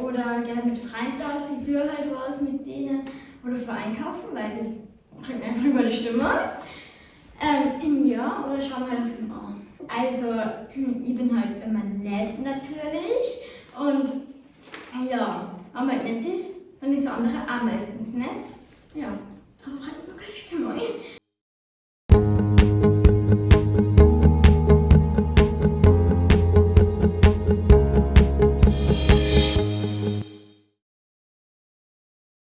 Oder gehe mit Freunden aus, ich tue halt was mit denen. Oder vor weil das bringt mir einfach gute Stimmung. Ähm, ja, oder schauen wir halt Film an. Also, ich bin halt immer nett natürlich einmal nett ist, dann ist der andere auch meistens nett. Ja, da freut mich man keine Stimmung.